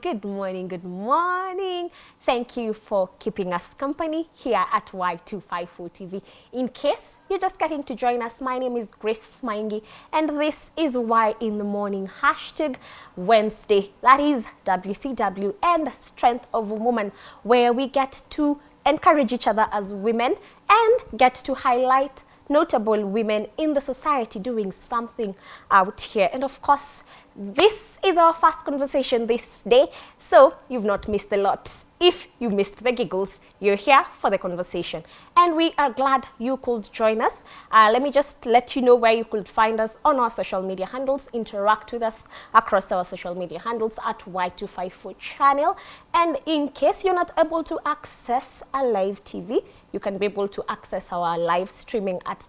Good morning, good morning. Thank you for keeping us company here at Y254 TV. In case you're just getting to join us, my name is Grace Maingi and this is Y in the Morning hashtag Wednesday. That is WCW and the Strength of a Woman where we get to encourage each other as women and get to highlight notable women in the society doing something out here. And of course, this is our first conversation this day, so you've not missed a lot. If you missed the giggles, you're here for the conversation. And we are glad you could join us. Uh, let me just let you know where you could find us on our social media handles. Interact with us across our social media handles at Y254 channel. And in case you're not able to access a live TV, you can be able to access our live streaming at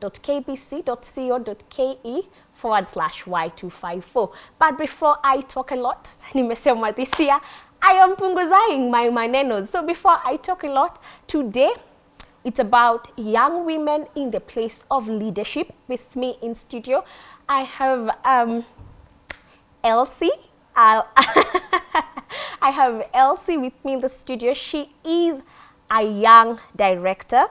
www.kbc.co.ke forward slash Y254. But before I talk a lot, nimesema this year, I am punguzing my manenos. So before I talk a lot, today it's about young women in the place of leadership. With me in studio, I have um, Elsie. I have Elsie with me in the studio. She is a young director.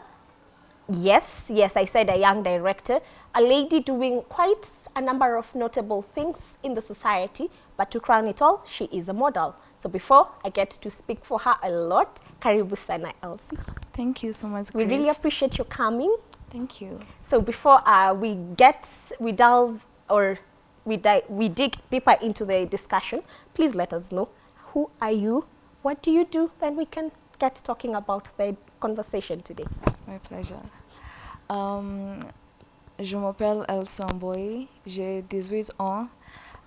Yes, yes, I said a young director. A lady doing quite a number of notable things in the society, but to crown it all, she is a model. So before I get to speak for her a lot, karibu sana Elsie. Thank you so much, We Grace. really appreciate your coming. Thank you. So before uh, we get, we delve or we, we dig deeper into the discussion, please let us know who are you, what do you do, then we can get talking about the conversation today. My pleasure. Um, je m'appelle Elsie Amboy, j'ai 18 ans.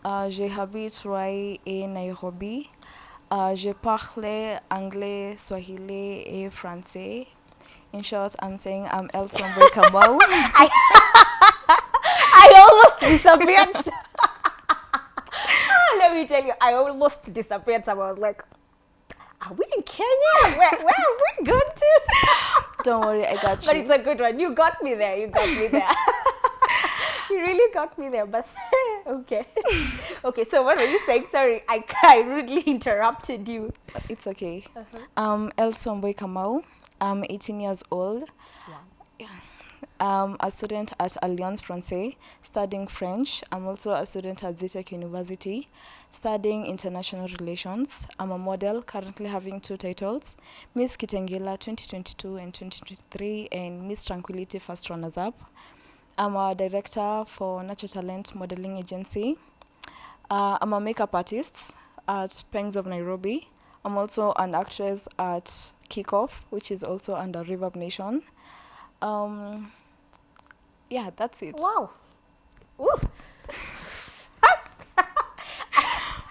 Euh, j'habite Roy et Nairobi. Euh, je parle anglais, swahili et français. In short, I'm saying I'm Elsie Amboy Kamau. I almost disappeared. Let me tell you, I almost disappeared. So I was like, are we in Kenya? Where, where are we going to? Don't worry, I got you. But it's a good one. You got me there. You got me there. you really got me there. But okay. okay, so what were you saying? Sorry, I, I rudely interrupted you. It's okay. Uh-huh. Um, I'm Elsie Amboy Kamau. I'm 18 years old. I'm a student at Alliance Française studying French. I'm also a student at Zetech University studying international relations. I'm a model currently having two titles Miss Kitengela 2022 and 2023 and Miss Tranquility First Runners Up. I'm a director for Natural Talent Modeling Agency. Uh, I'm a makeup artist at Pangs of Nairobi. I'm also an actress at Kickoff, which is also under Reverb Nation. Um, yeah, that's it. Wow. Ooh.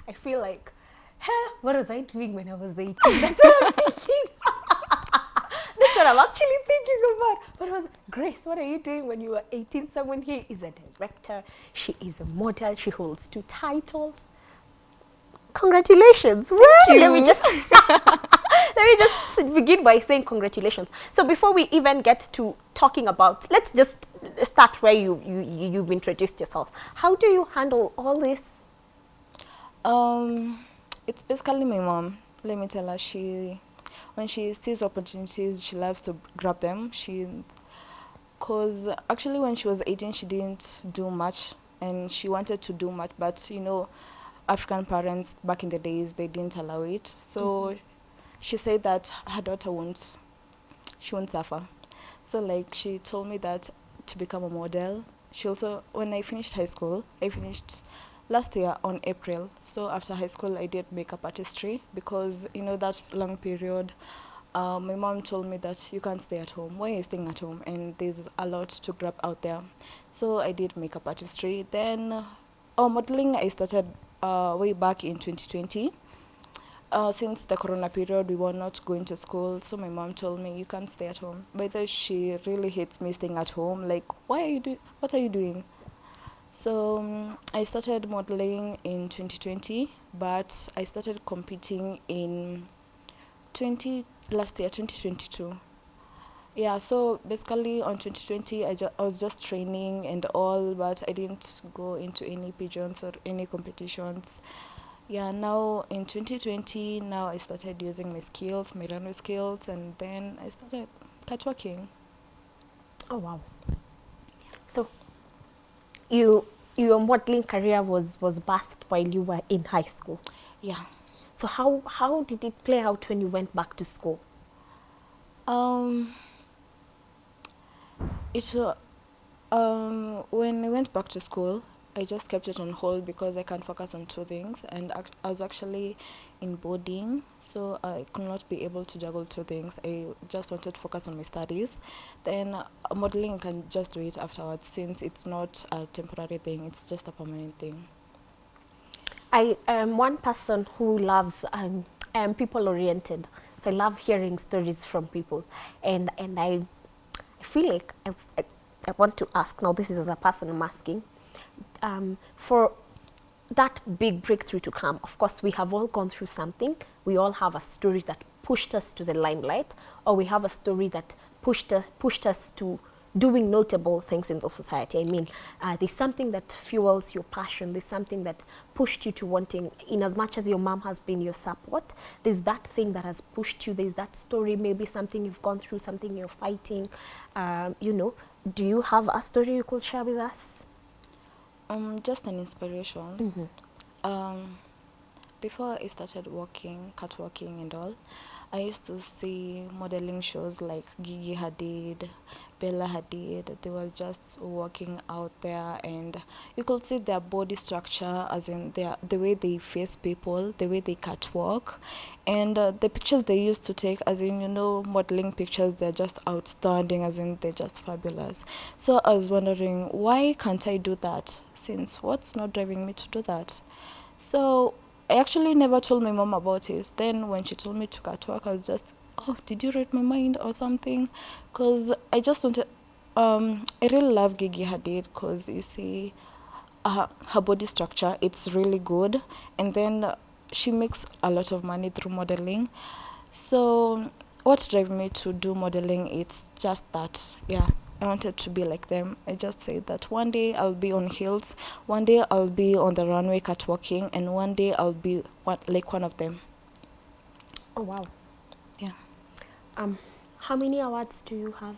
I feel like, huh, what was I doing when I was 18? That's what I'm thinking. That's what I'm actually thinking about. But was, Grace, what are you doing when you were 18? Someone here is a director. She is a model. She holds two titles. Congratulations. Thank Well, Let me just me just begin by saying congratulations. So before we even get to talking about, let's just start where you, you, you- you've introduced yourself. How do you handle all this? Um, it's basically my mom. Let me tell her she, when she sees opportunities, she loves to grab them. She, cause actually when she was 18, she didn't do much, and she wanted to do much, but you know, African parents back in the days they didn't allow it. So, she said that her daughter won't, she won't suffer. So like she told me that to become a model. She also when I finished high school, I finished last year on April. So after high school, I did makeup artistry because you know that long period. Uh, my mom told me that you can't stay at home. Why are you staying at home? And there's a lot to grab out there. So I did makeup artistry. Then, oh, modeling I started uh, way back in 2020. Uh, since the corona period, we were not going to school, so my mom told me you can't stay at home. but she really hates me staying at home. Like, why are you doing? What are you doing? So um, I started modeling in 2020, but I started competing in 20 last year, 2022. Yeah, so basically on 2020, I, ju- I was just training and all, but I didn't go into any pigeons or any competitions. Yeah, now in 2020, now I started using my skills, my runway skills, and then I started catwalking. Oh wow. So you your modeling career was was birthed while you were in high school. Yeah. So how how did it play out when you went back to school? Um, it wa- um, when I went back to school, I just kept it on hold because I can't focus on two things, and I was actually in boarding, so I could not be able to juggle two things. I just wanted to focus on my studies. Then uh, modeling, can just do it afterwards since it's not a temporary thing; it's just a permanent thing. I am one person who loves um, I am people oriented, so I love hearing stories from people, and and I, I feel like I, I, I want to ask now. This is as a person I'm asking, um, for that big breakthrough to come. Of course, we have all gone through something. We all have a story that pushed us to the limelight, or we have a story that pushed us pushed us to doing notable things in the society. I mean, uh, there's something that fuels your passion. There's something that pushed you to wanting, in as much as your mom has been your support, there's that thing that has pushed you. There's that story, maybe something you've gone through, something you're fighting. Um, you know, do you have a story you could share with us? Um, just an inspiration. Um, before I started walking, catwalking and all, I used to see modeling shows like Gigi Hadid, Bella Hadid. They were just walking out there, and you could see their body structure, as in their the way they face people, the way they catwalk, and uh, the pictures they used to take, as in you know, modeling pictures. They're just outstanding, as in they're just fabulous. So I was wondering, why can't I do that? Since what's not driving me to do that? So I actually never told my mom about it. Then when she told me to go to work, I was just, oh, did you read my mind or something? Because I just wanted, um, I really love Gigi Hadid because you see, uh, her body structure, it's really good. And then she makes a lot of money through modeling. So what drove me to do modeling, it's just that, yeah. I wanted to be like them. I just said that one day I'll be on hills, one day I'll be on the runway catwalking, and one day I'll be one, like one of them. Oh wow. Yeah. Um, how many awards do you have?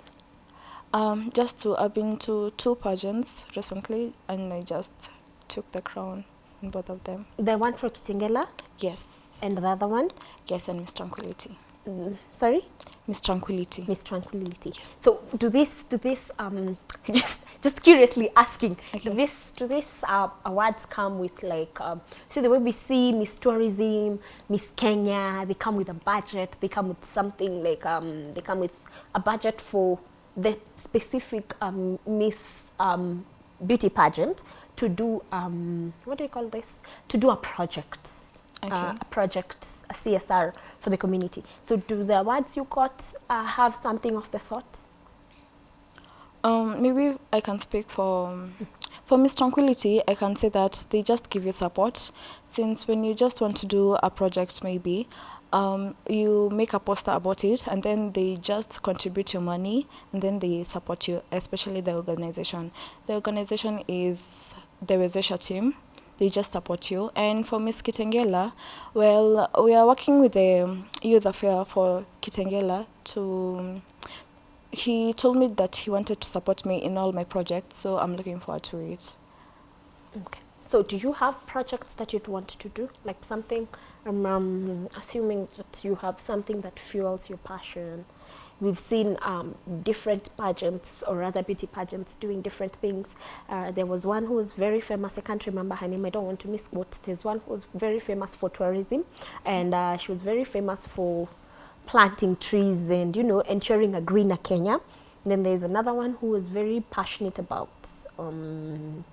Um, just to, I've been to two pageants recently, and I just took the crown in both of them. The one for Kitengela Yes, and the other one, yes, and Miss Tranquility. Mm, sorry, Miss Tranquility. Miss Tranquility. Yes. So do this, do this, um, just just curiously asking, do Okay. this, do this uh, awards come with like, um, so the way we see Miss Tourism, Miss Kenya, they come with a budget. They come with something like, um, they come with a budget for the specific um, Miss um, Beauty pageant to do, um, what do you call this? To do a project. Uh, Okay. a project, a CSR for the community. So do the awards you got uh, have something of the sort? Um, maybe I can speak for for Miss Tranquility. I can say that they just give you support. Since when you just want to do a project, maybe um, you make a poster about it, and then they just contribute your money, and then they support you, especially the organization. The organization is the Wezesha team. They just support you. And for Miss Kitengela, well, we are working with the youth affair for Kitengela to he told me that he wanted to support me in all my projects, so I'm looking forward to it. Okay. So do you have projects that you'd want to do? Like something, um, um, assuming that you have something that fuels your passion. We've seen um, different pageants or rather beauty pageants doing different things. Uh, there was one who was very famous. I can't remember her name. I don't want to misquote. There's one who was very famous for tourism, and uh, she was very famous for planting trees and you know ensuring a greener Kenya. then there's another one who was very passionate about um,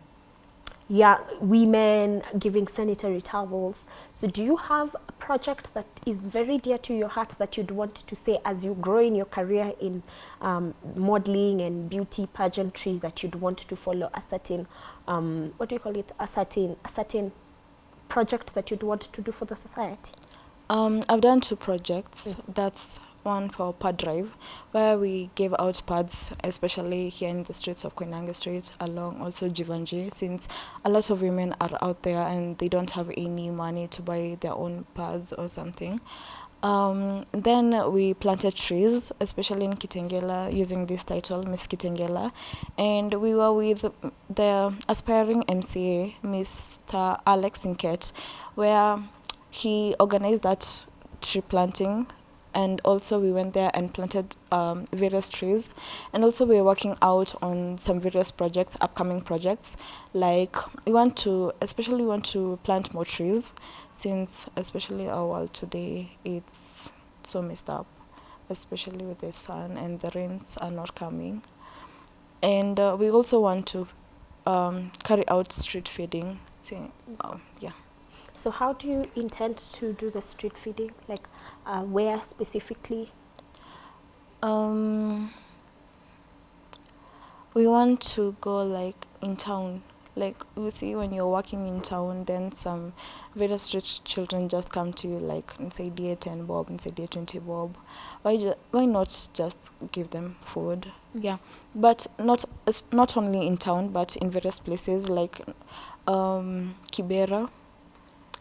yeah, women giving sanitary towels. So do you have a project that is very dear to your heart that you'd want to say as you grow in your career in um, modeling and beauty pageantry that you'd want to follow a certain, um, what do you call it, a certain, a certain project that you'd want to do for the society? Um, I've done two projects. That's one for pad drive, where we gave out pads, especially here in the streets of Koinange Street, along also Jeevanjee, since a lot of women are out there and they don't have any money to buy their own pads or something. Um, then we planted trees, especially in Kitengela, using this title, Miss Kitengela. And we were with the aspiring MCA, Mr. Alex Inket, where he organized that tree planting. And also we went there and planted um, various trees. And also we are working out on some various projects, upcoming projects. Like we want to, especially we want to plant more trees since especially our world today it's so messed up especially with the sun and the rains are not coming and uh, we also want to um, carry out street feeding See, uh, yeah So how do you intend to do the street feeding? Like uh, where specifically? um, we want to go like in town. Like you see when you're walking in town then some various street children just come to you like and say dear 10 bob and say dear 20 bob. Why why not just give them food? Yeah. But not not only in town but in various places like um kibera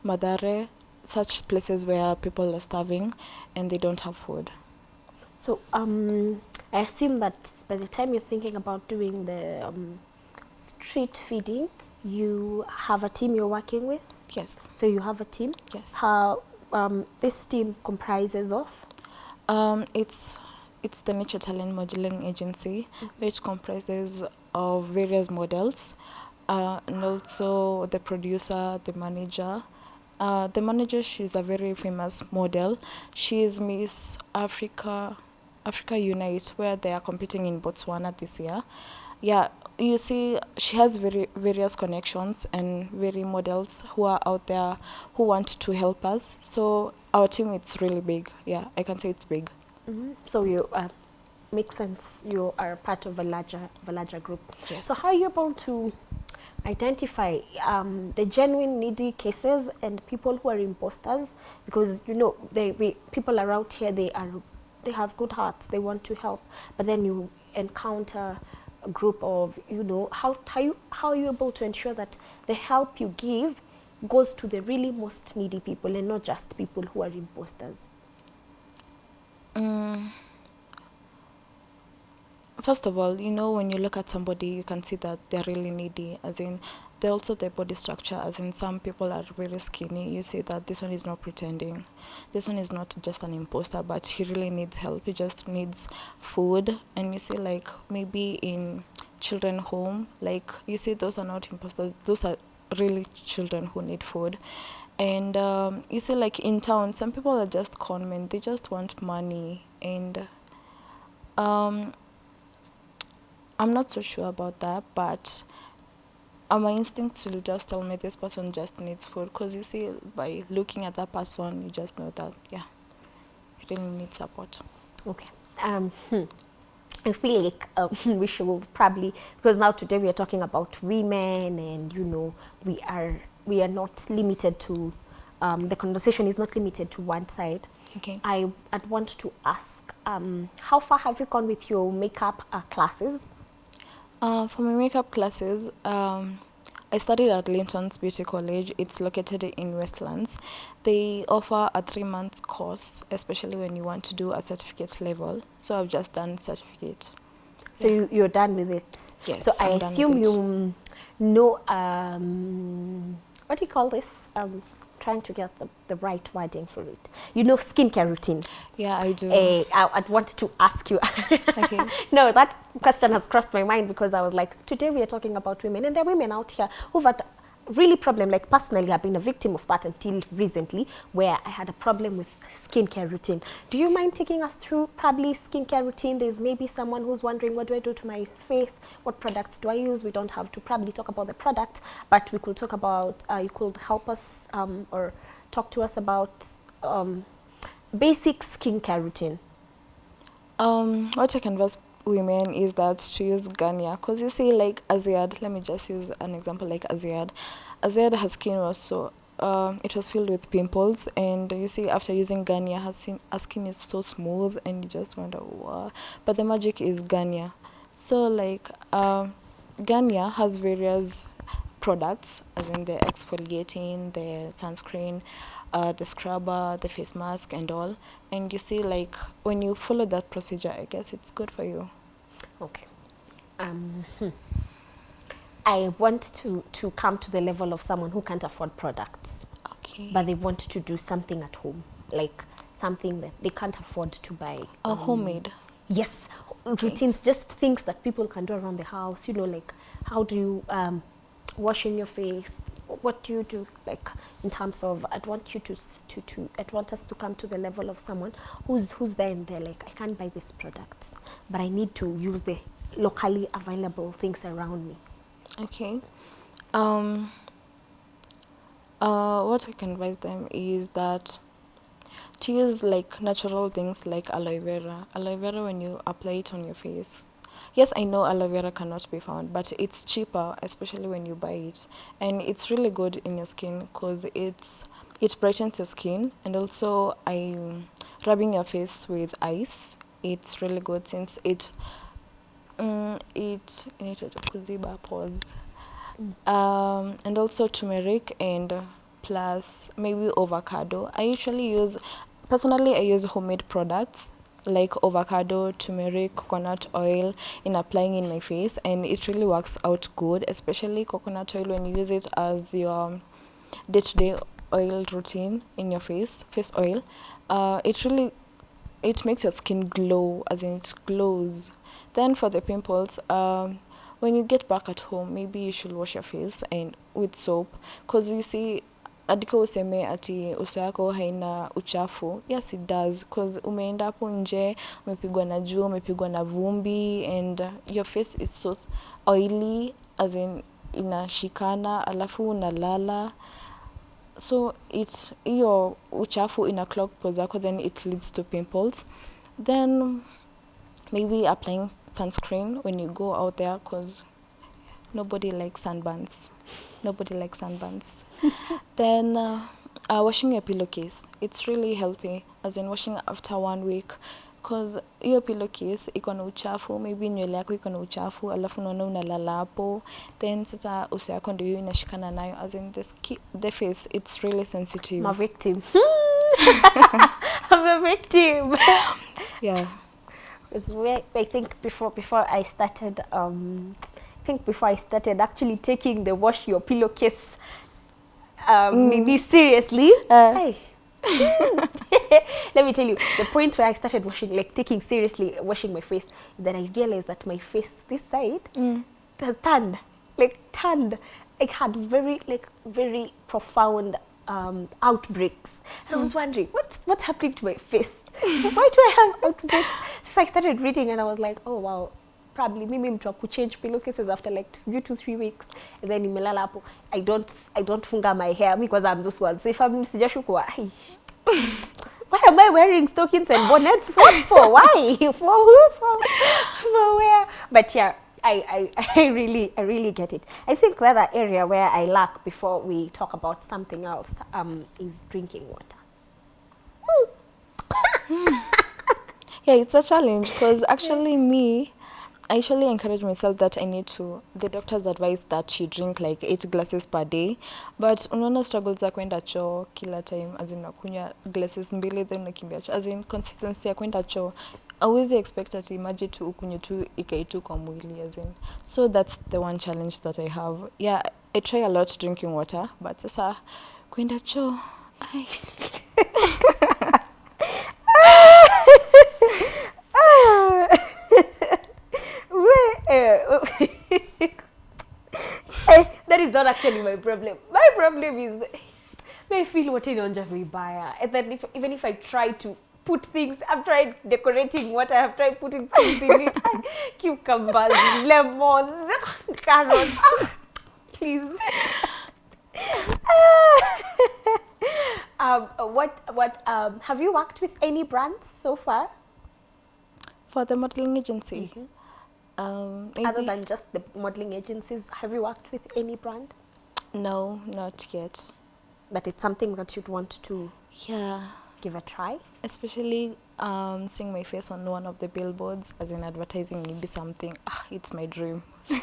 Mathare such places where people are starving and they don't have food So um, I assume that by the time you're thinking about doing the um, street feeding, you have a team you're working with. yes So you have a team. yes How um, this team comprises of? Um, it's it's the Nature Talent Modeling Agency, which comprises of various models, uh, and also the producer, the manager. Uh, the manager, she's a very famous model. She is Miss Africa, Africa Unite, where they are competing in Botswana this year. Yeah, you see, she has very various connections and very models who are out there who want to help us. So our team, it's really big. Yeah, I can say it's big. Mm-hmm. So you uh, makes sense. You are part of a larger, of a larger group. Yes. So how are you able to identify um, the genuine needy cases and people who are imposters? Because you know, they we, people are out here. They are they have good hearts. They want to help, but then you encounter a group of you know how how you how are you able to ensure that the help you give goes to the really most needy people and not just people who are imposters. Mm. First of all, you know, when you look at somebody, you can see that they're really needy, as in, they also their body structure, as in, some people are really skinny. You see that this one is not pretending. This one is not just an imposter, but he really needs help. He just needs food. And you see, like, maybe in children home, like, you see, those are not imposters, those are really children who need food. And um, you see, like in town, some people are just con men. They just want money, and um, I'm not so sure about that. But uh, my instincts will just tell me this person just needs food. Cause you see, by looking at that person, you just know that yeah, he really needs support. Okay. Um, hmm. I feel like um, we should probably because now today we are talking about women, and you know we are we are not limited to um, the conversation is not limited to one side. Okay. I I'd want to ask um, how far have you gone with your makeup uh, classes? Uh, for my makeup classes, um, I studied at Linton's Beauty College. It's located in Westlands. They offer a three month course, especially when you want to do a certificate level. So I've just done certificate. So you, you're done with it. Yes, So I I'm done with assume you know um, what do you call this? Um, trying to get the, the right wording for it. You know skincare routine. Yeah, I do. Eh, I, I'd wanted to ask you. Okay. no, that question has crossed my mind because I was like, today we are talking about women, and there are women out here who've had really problem. Like personally, I've been a victim of that until recently, where I had a problem with skincare routine. Do you mind taking us through probably skincare routine? There's maybe someone who's wondering, what do I do to my face? What products do I use? We don't have to probably talk about the product, but we could talk about. Uh, you could help us um, or talk to us about um, basic skincare routine. Um, what I can advise women is that to use Garnier, because you see, like Azziad, let me just use an example like Azziad. Azziad, her skin was so um, it was filled with pimples and you see after using Garnier her skin, her skin is so smooth and you just wonder wow. But the magic is Garnier. So like um, Garnier has various products as in the exfoliating, the sunscreen, uh, the scrubber, the face mask and all. And you see like when you follow that procedure I guess it's good for you. Okay. Um, hmm. I want to, to come to the level of someone who can't afford products, Okay. but they want to do something at home, like something that they can't afford to buy. a um, homemade. Yes, routines, just things that people can do around the house. You know, like how do you um, washing your face? What do you do? Like in terms of, I'd want you to to to. I'd want us to come to the level of someone who's who's there and they're like, I can't buy these products, but I need to use the locally available things around me. Okay. Um, uh, what I can advise them is that to use like natural things like aloe vera. Aloe vera, when you apply it on your face, yes, I know aloe vera cannot be found, but it's cheaper, especially when you buy it, and it's really good in your skin because it's it brightens your skin, and also I rubbing your face with ice. It's really good since it Mm, it kuziba pores. Um, and also turmeric and plus maybe avocado. I usually use personally i use homemade products like avocado turmeric coconut oil in applying in my face and it really works out good especially coconut oil when you use it as your day-to-day oil routine in your face face oil. Uh, it really it makes your skin glow as in it glows. Then for the pimples um, when you get back at home maybe you should wash your face and with soap because you see adika useme ati uso yako haina uchafu. Yes it does because umeenda hapo nje umepigwa na jua umepigwa na vumbi and your face is so oily as in inashikana alafu unalala. So it's hiyo uchafu ina clog pores zako then it leads to pimples. Then maybe applying sunscreen when you go out there because nobody likes sunburns nobody likes sunburns. Then uh, uh, washing your pillowcase. It's really healthy as in washing after one week cause hiyo pillowcase iko na uchafu maybe nywele yako iko na uchafu alafu unaona unalala hapo. Then sasa uso yako ndio hiyo inashikana nayo as in the, skin, the face it's really sensitive. I'm a victim. I'm a victim. yeah. Because I think before before I started, um, think before I started actually taking the wash your pillowcase, um, maybe seriously. Uh. hey. Let me tell you, the point where I started washing, like taking seriously washing my face, then I realized that my face this side mm. has turned, like turned. I had very like very profound um, outbreaks, and I was wondering what's what's happening to my face. Why do I have outbreaks? So I started reading, and I was like, oh wow, probably mimi mtu wa kuchange pillowcases after like sijui two three weeks, and then nimelala hapo. I don't I don't funga my hair because I'm those ones. If I'm sijashukwa. Why am I wearing stockings and bonnets? What for? Why? For who? For, for where? But yeah, I, I, I really I really get it. I think the other area where I lack before we talk about something else um, is drinking water. Mm. yeah it's a challenge because actually me i usually encourage myself that i need to the doctors advise that you drink like eight glasses per day. But unaona struggles za kwenda choo kila time as in unakunywa glasses mbili then unakimbia choo. As in consistency ya kwenda choo awezi expect ati maji tu ukunywe tu ikai tu kwa mwili as in. So that's the one challenge that i have. Yeah i try a lot drinking water but sasa kwenda choo not actually my problem. My problem is I feel what inaonja vibaya. And then if, even if I try to put things, I've tried decorating what I've tried putting things in it. Cucumbers, lemons, carrots. Please. um, what, what, um, have you worked with any brands so far? for the modeling agency um Other than just the modeling agencies, have you worked with any brand? No, not yet. but it's something that you'd want to Yeah, give a try. especially um, seeing my face on one of the billboards as in advertising maybe something. Ah, it's my dream.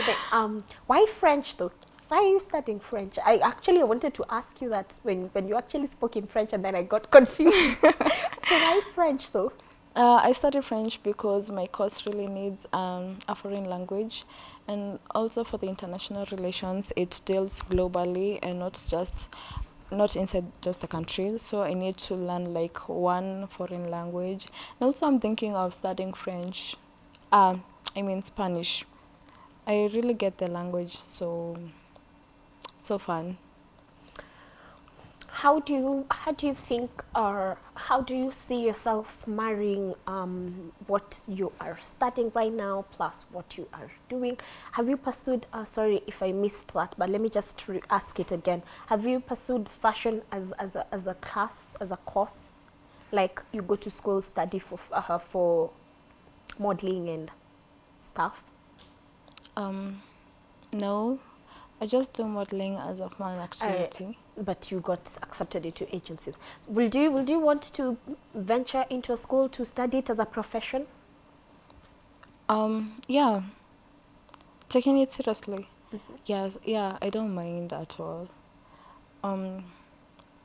Okay, um, why French though? Why are you studying French? I actually wanted to ask you that when, when you actually spoke in French and then I got confused. so why French though? Uh, I study French because my course really needs um, a foreign language, and also for the international relations, it deals globally and not just not inside just the country. So I need to learn like one foreign language. And also, I'm thinking of studying French. Um, I mean Spanish. I really get the language so so fun. How do you how do you think or how do you see yourself marrying um, what you are studying right now plus what you are doing? Have you pursued? Uh, sorry if I missed that, but let me just ask it again. Have you pursued fashion as as a, as a class as a course? Like you go to school study for uh, for modeling and stuff. Um, no, I just do modeling as a fun activity. But you got accepted into agencies. Will you will you want to venture into a school to study it as a profession? Um, yeah, taking it seriously. Yeah, yeah, I don't mind at all. Um,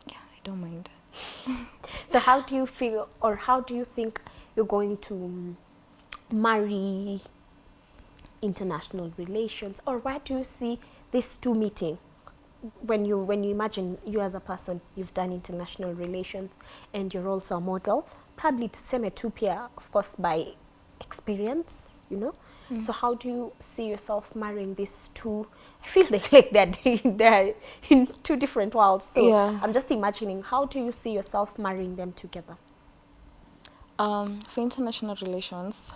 yeah, I don't mind. So how do you feel or how do you think you're going to mm, marry international relations or where do you see these two meeting when you when you imagine you as a person you've done international relations and you're also a model probably to same two peer of course by experience you know? So how do you see yourself marrying these two? I feel they like they're they're in two different worlds. So Yeah. i'm just imagining how do you see yourself marrying them together? Um, for international relations,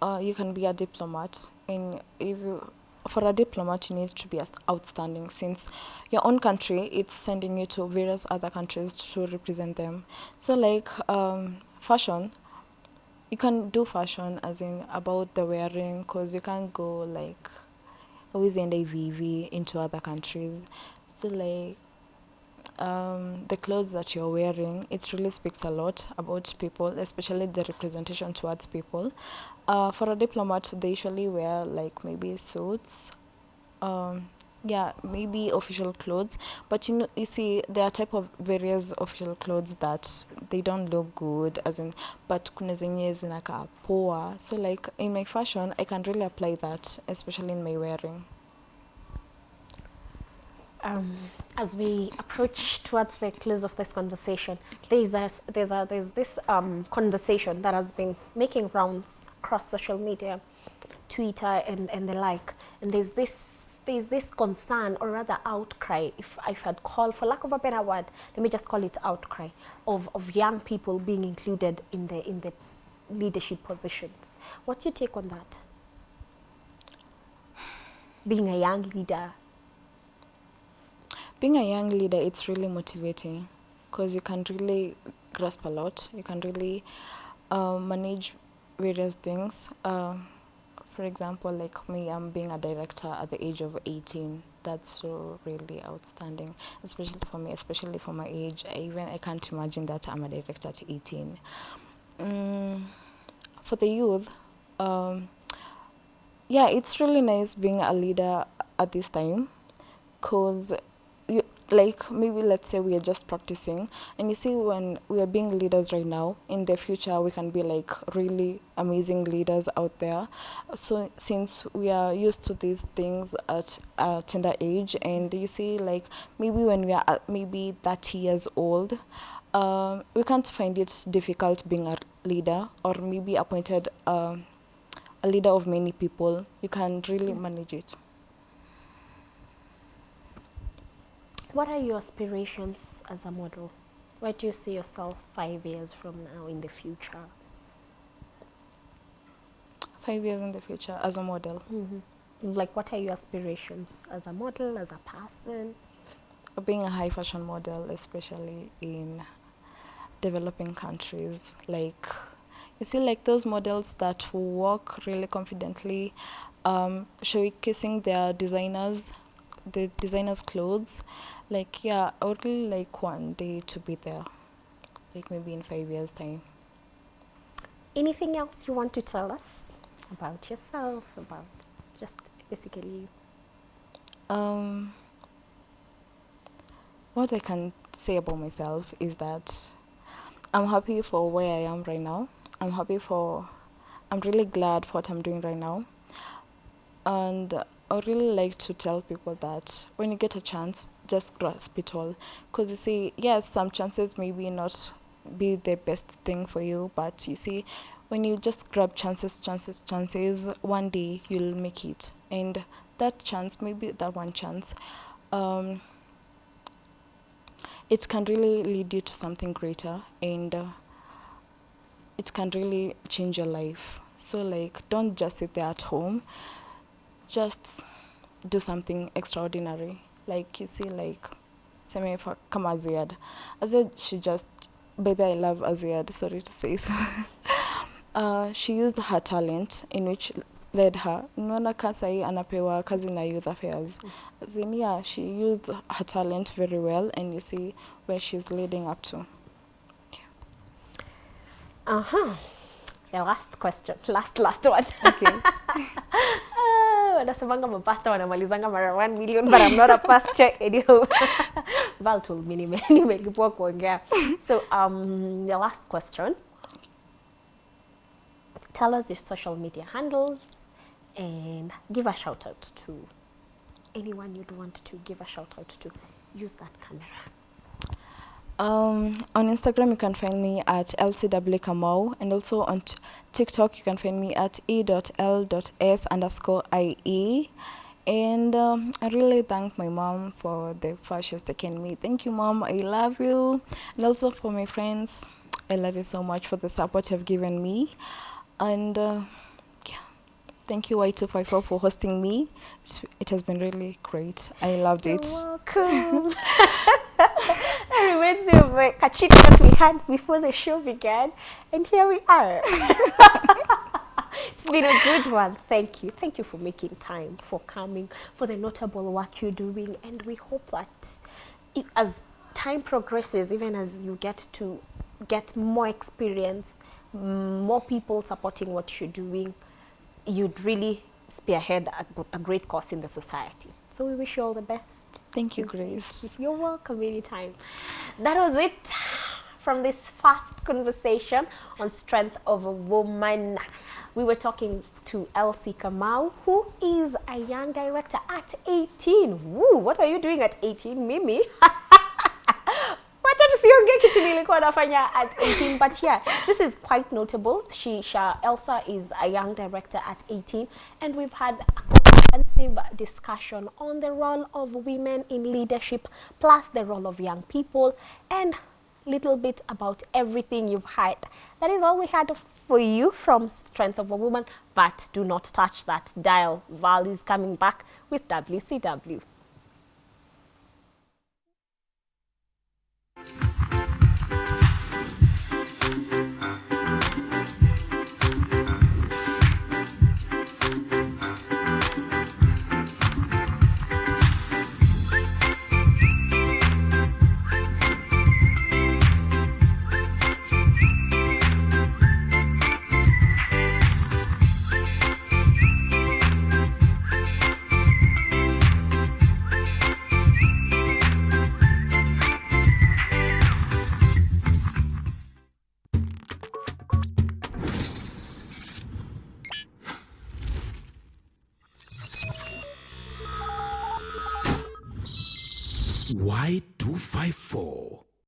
uh, you can be a diplomat, and if you, for a diplomat, you need to be outstanding since your own country it's sending you to various other countries to represent them. So, like um, fashion, you can do fashion as in about the wearing, cause you can't go like always in the VV into other countries. So, like um, the clothes that you're wearing, it really speaks a lot about people, especially the representation towards people. Uh, for a diplomat, they usually wear like maybe suits, um, yeah, maybe official clothes. But you know, you see, there are type of various official clothes that they don't look good, as in, but kuna zenye zinakaa poa. So like in my fashion, I can really apply that, especially in my wearing. um, as we approach towards the close of this conversation, there's a, there's a, there's this um, conversation that has been making rounds across social media, Twitter and, and the like, and there's this there's this concern or rather outcry, if I'd call for lack of a better word, let me just call it outcry of, of young people being included in the in the leadership positions. What's your take on that? Being a young leader being a young leader it's really motivating because you can really grasp a lot. You can really uh, manage various things. Uh, for example like me i'm being a director at the age of 18 that's so really outstanding especially for me especially for my age. I even i can't imagine that i'm a director at 18 mm, for the youth um, yeah it's really nice being a leader at this time because like maybe let's say we are just practicing and you see when we are being leaders right now in the future we can be like really amazing leaders out there. So since we are used to these things at a tender age and you see like maybe when we are at maybe 30 years old um, we can't find it difficult being a leader or maybe appointed um, a leader of many people. You can really manage it What are your aspirations as a model? Where do you see yourself five years from now in the future? five years in the future as a model Like, what are your aspirations as a model, as a person? being a high fashion model, especially in developing countries. Like, you see, like those models that walk really confidently, um, showcasing their designers, the designers' clothes, like yeah i would really like one day to be there. Like maybe in five years time. Anything else you want to tell us about yourself, about just basically um what i can say about myself is that i'm happy for where i am right now. I'm happy for i'm really glad for what i'm doing right now. And i really like to tell people that when you get a chance just grasp it all. Because you see yes some chances maybe not be the best thing for you but you see when you just grab chances chances chances one day you'll make it. And that chance maybe that one chance um, it can really lead you to something greater and uh, it can really change your life. So like don't just sit there at home just do something extraordinary. Like you see like for kama Azziad Azziad she just by the way, I love Azziad sorry to say so. Uh, she used her talent in which led her. Unaona ka sahii anapewa kazi na youth affairs. Yeah she used her talent very well and you see where she's leading up to. Uh-huh. The last question. Last, last one. okay. Ah, wanasemanga mapasta wanamalizanga mara 1 million but I'm not a pastor anyhow. Val told me nime- nimelipwa kuongea. So um, the last question. Tell us your social media handles and give a shout out to anyone you'd want to give a shout out to. Use that camera. Um, on Instagram, you can find me at lcw kamau, and also on TikTok, you can find me at e.l.s underscore ie. And um, I really thank my mom for the first she's taken me. Thank you, mom. I love you. And also for my friends, I love you so much for the support you've given me. And uh, thank you, Y254, for hosting me. It's, it has been really great. I loved it. You're welcome. that reminds me of the kachik that we had before the show began, and here we are. it's been a good one. Thank you. Thank you for making time, for coming, for the notable work you're doing, and we hope that as time progresses, even as you get to get more experience, more people supporting what you're doing, you'd really spearhead a great cause in the society. So we wish you all the best. Thank you, Grace. You're welcome anytime. That was it from this fast conversation on strength of a woman. We were talking to Elsie Kamau, who is a young director at 18. Woo, what are you doing at 18, Mimi? wacha tusiongee kitu nilikuwa nafanya at 18 but yeah this is quite notable. She elsa is a young director at 18 and we've had a comprehensive discussion on the role of women in leadership plus the role of young people and little bit about everything you've heard that is all we had for you from strength of a woman. But do not touch that dial. Val is coming back with wcw